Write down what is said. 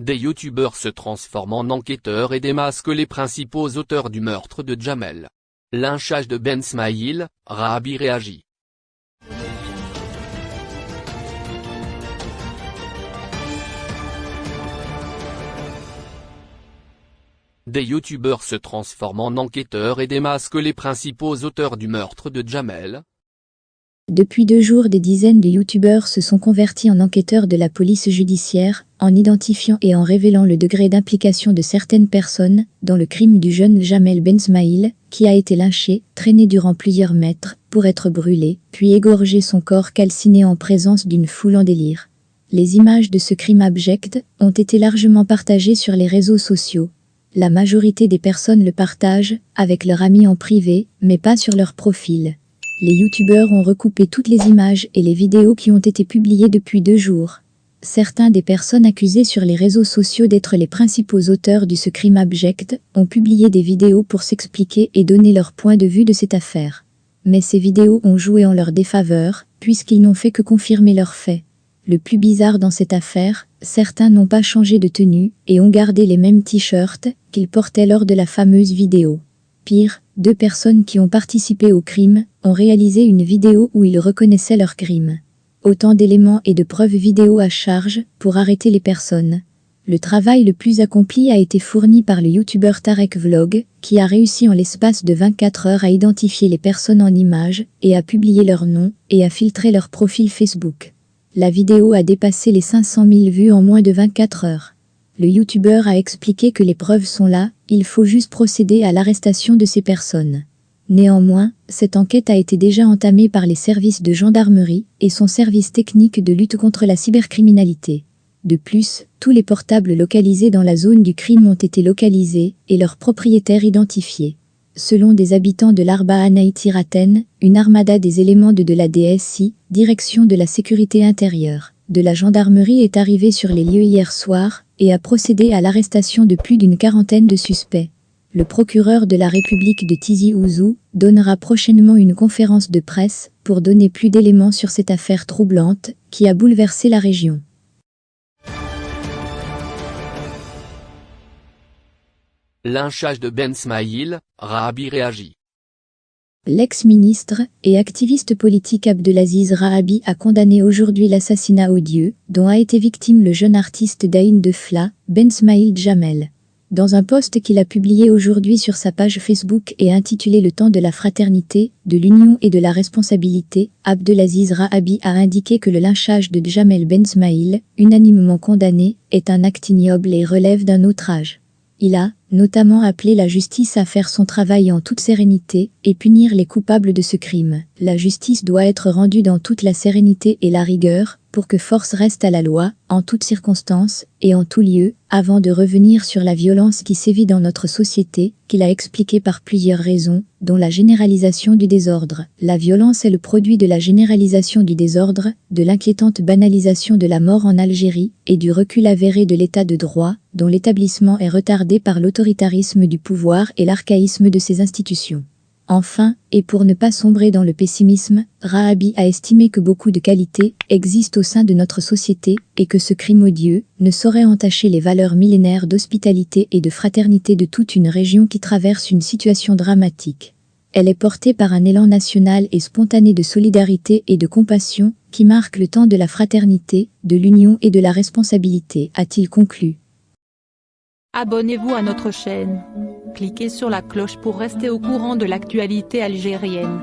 Des youtubeurs se transforment en enquêteurs et démasquent les principaux auteurs du meurtre de Jamel. Lynchage de Ben Smaïl, Rahabi réagit. Des youtubeurs se transforment en enquêteurs et démasquent les principaux auteurs du meurtre de Jamel, depuis deux jours, des dizaines de youtubeurs se sont convertis en enquêteurs de la police judiciaire, en identifiant et en révélant le degré d'implication de certaines personnes dans le crime du jeune Jamel Bensmaïl, qui a été lynché, traîné durant plusieurs mètres, pour être brûlé, puis égorgé son corps calciné en présence d'une foule en délire. Les images de ce crime abject ont été largement partagées sur les réseaux sociaux. La majorité des personnes le partagent, avec leurs amis en privé, mais pas sur leur profil les youtubeurs ont recoupé toutes les images et les vidéos qui ont été publiées depuis deux jours. Certains des personnes accusées sur les réseaux sociaux d'être les principaux auteurs du ce crime abject ont publié des vidéos pour s'expliquer et donner leur point de vue de cette affaire. Mais ces vidéos ont joué en leur défaveur, puisqu'ils n'ont fait que confirmer leurs faits. Le plus bizarre dans cette affaire, certains n'ont pas changé de tenue et ont gardé les mêmes t-shirts qu'ils portaient lors de la fameuse vidéo. Pire, deux personnes qui ont participé au crime ont réalisé une vidéo où ils reconnaissaient leur crime. Autant d'éléments et de preuves vidéo à charge pour arrêter les personnes. Le travail le plus accompli a été fourni par le youtubeur Tarek Vlog, qui a réussi en l'espace de 24 heures à identifier les personnes en images et à publier leur nom et à filtrer leur profil Facebook. La vidéo a dépassé les 500 000 vues en moins de 24 heures. Le youtubeur a expliqué que les preuves sont là, il faut juste procéder à l'arrestation de ces personnes. Néanmoins, cette enquête a été déjà entamée par les services de gendarmerie et son service technique de lutte contre la cybercriminalité. De plus, tous les portables localisés dans la zone du crime ont été localisés et leurs propriétaires identifiés. Selon des habitants de l'Arba Anaïtiraten, une armada des éléments de, de la DSI, direction de la sécurité intérieure, de la gendarmerie est arrivée sur les lieux hier soir et a procédé à l'arrestation de plus d'une quarantaine de suspects. Le procureur de la République de Tizi Ouzou donnera prochainement une conférence de presse pour donner plus d'éléments sur cette affaire troublante qui a bouleversé la région. Lynchage de Ben Smaïl, Rahabi réagit. L'ex-ministre et activiste politique Abdelaziz Rahabi a condamné aujourd'hui l'assassinat odieux dont a été victime le jeune artiste d'Aïn de Fla, Ben Smaïl Jamel. Dans un post qu'il a publié aujourd'hui sur sa page Facebook et intitulé Le temps de la fraternité, de l'union et de la responsabilité, Abdelaziz Rahabi a indiqué que le lynchage de Jamel Ben Smaïl, unanimement condamné, est un acte ignoble et relève d'un autre âge. Il a, notamment appelé la justice à faire son travail en toute sérénité et punir les coupables de ce crime. La justice doit être rendue dans toute la sérénité et la rigueur, pour que force reste à la loi, en toutes circonstances et en tout lieu, avant de revenir sur la violence qui sévit dans notre société, qu'il a expliqué par plusieurs raisons, dont la généralisation du désordre. La violence est le produit de la généralisation du désordre, de l'inquiétante banalisation de la mort en Algérie et du recul avéré de l'état de droit, dont l'établissement est retardé par l'autoritarisme du pouvoir et l'archaïsme de ses institutions. Enfin, et pour ne pas sombrer dans le pessimisme, Rahabi a estimé que beaucoup de qualités existent au sein de notre société et que ce crime odieux ne saurait entacher les valeurs millénaires d'hospitalité et de fraternité de toute une région qui traverse une situation dramatique. Elle est portée par un élan national et spontané de solidarité et de compassion qui marque le temps de la fraternité, de l'union et de la responsabilité, a-t-il conclu. Abonnez-vous à notre chaîne. Cliquez sur la cloche pour rester au courant de l'actualité algérienne.